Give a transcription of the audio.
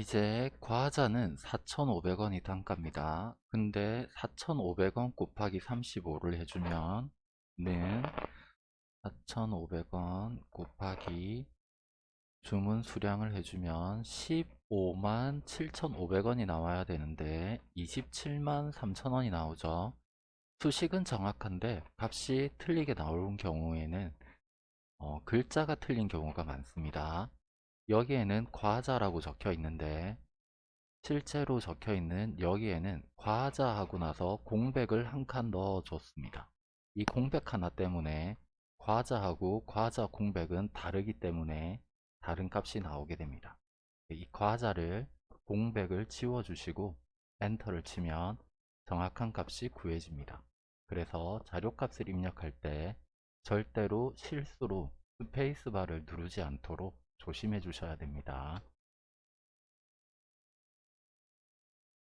이제 과자는 4,500원이 단가입니다. 근데 4,500원 곱하기 35를 해주면 는 4,500원 곱하기 주문 수량을 해주면 15만 7,500원이 나와야 되는데 27만 3,000원이 나오죠. 수식은 정확한데 값이 틀리게 나오는 경우에는 어, 글자가 틀린 경우가 많습니다. 여기에는 과자라고 적혀 있는데 실제로 적혀 있는 여기에는 과자 하고 나서 공백을 한 칸 넣어 줬습니다. 이 공백 하나 때문에 과자하고 과자 공백은 다르기 때문에 다른 값이 나오게 됩니다. 이 과자를 공백을 지워 주시고 엔터를 치면 정확한 값이 구해집니다. 그래서 자료값을 입력할 때 절대로 실수로 스페이스바를 누르지 않도록 조심해 주셔야 됩니다.